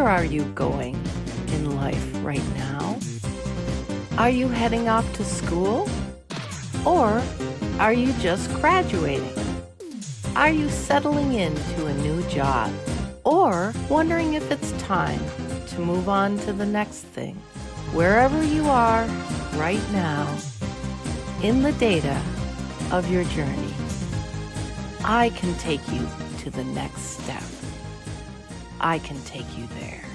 Where are you going in life right now? Are you heading off to school? Or are you just graduating? Are you settling into a new job? Or wondering if it's time to move on to the next thing? Wherever you are right now in the data of your journey, I can take you to the next step. I can take you there.